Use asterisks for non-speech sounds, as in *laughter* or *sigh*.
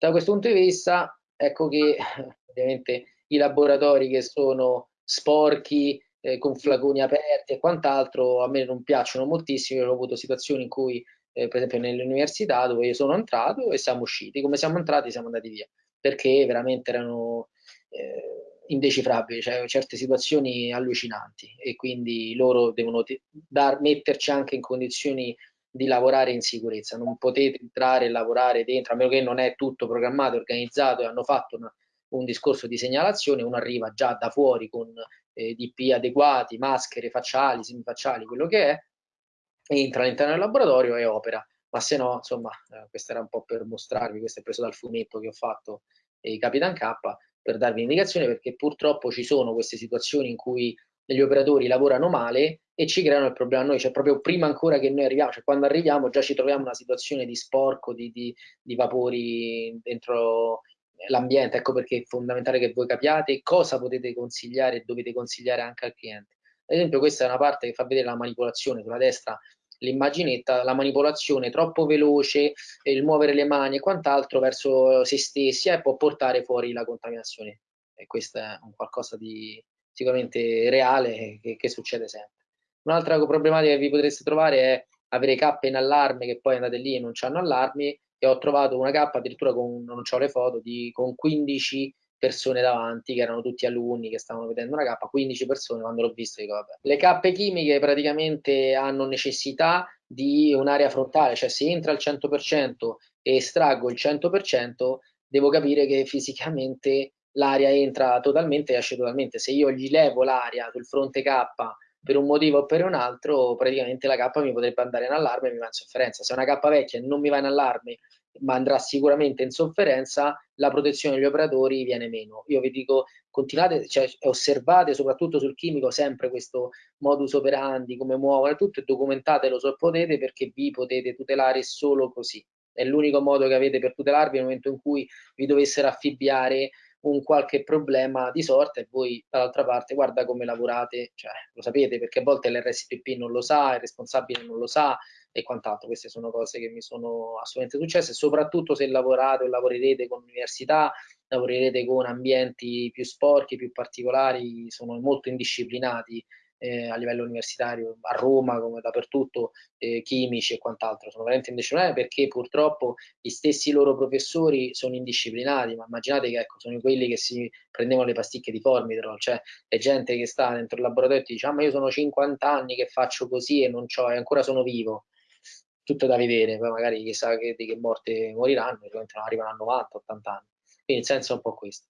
Da questo punto di vista, ecco che *laughs* ovviamente i laboratori che sono sporchi, eh, con flaconi aperti e quant'altro, a me non piacciono moltissimo. Io ho avuto situazioni in cui, eh, per esempio, nell'università dove io sono entrato e siamo usciti. Come siamo entrati, siamo andati via perché veramente erano eh, indecifrabili, cioè certe situazioni allucinanti e quindi loro devono dar, metterci anche in condizioni di lavorare in sicurezza, non potete entrare e lavorare dentro, a meno che non è tutto programmato, organizzato e hanno fatto una, un discorso di segnalazione, uno arriva già da fuori con eh, DP adeguati, maschere facciali, semifacciali, quello che è, entra all'interno del laboratorio e opera. Ma se no, insomma, eh, questo era un po' per mostrarvi, questo è preso dal fumetto che ho fatto eh, Capitan K, per darvi indicazione perché purtroppo ci sono queste situazioni in cui gli operatori lavorano male e ci creano il problema a noi, cioè proprio prima ancora che noi arriviamo, cioè quando arriviamo già ci troviamo in una situazione di sporco, di, di, di vapori dentro l'ambiente, ecco perché è fondamentale che voi capiate cosa potete consigliare e dovete consigliare anche al cliente. Ad esempio questa è una parte che fa vedere la manipolazione sulla destra, l'immaginetta, la manipolazione troppo veloce, il muovere le mani e quant'altro verso se stessi e eh, può portare fuori la contaminazione. E questo è un qualcosa di sicuramente reale che, che succede sempre. Un'altra problematica che vi potreste trovare è avere cappe in allarme che poi andate lì e non hanno allarmi e ho trovato una cappa addirittura con, non ho le foto, di, con 15 persone davanti che erano tutti alunni che stavano vedendo una cappa, 15 persone quando l'ho visto dico vabbè. Le cappe chimiche praticamente hanno necessità di un'area frontale, cioè se entra al 100% e estraggo il 100% devo capire che fisicamente l'aria entra totalmente e esce totalmente. Se io gli levo l'aria sul fronte K per un motivo o per un altro, praticamente la K mi potrebbe andare in allarme e mi va in sofferenza. Se una K vecchia non mi va in allarme, ma andrà sicuramente in sofferenza, la protezione degli operatori viene meno. Io vi dico, continuate, cioè, osservate soprattutto sul chimico sempre questo modus operandi, come muovono tutto, e documentatelo se potete perché vi potete tutelare solo così. È l'unico modo che avete per tutelarvi nel momento in cui vi dovessero affibbiare un qualche problema di sorta e voi dall'altra parte guarda come lavorate, cioè, lo sapete perché a volte l'RSPP non lo sa, il responsabile non lo sa e quant'altro. Queste sono cose che mi sono assolutamente successe, soprattutto se lavorate o lavorerete con università, lavorerete con ambienti più sporchi, più particolari, sono molto indisciplinati eh, a livello universitario, a Roma come dappertutto, eh, chimici e quant'altro, sono veramente indisciplinati perché purtroppo gli stessi loro professori sono indisciplinati, ma immaginate che ecco, sono quelli che si prendevano le pasticche di Formitrol, cioè è gente che sta dentro il laboratorio e ti dice ah, ma io sono 50 anni che faccio così e non c'ho, e ancora sono vivo. Tutto da vedere, poi magari chissà che, di che morte moriranno, arrivano a 90, 80 anni. Quindi il senso è un po' questo.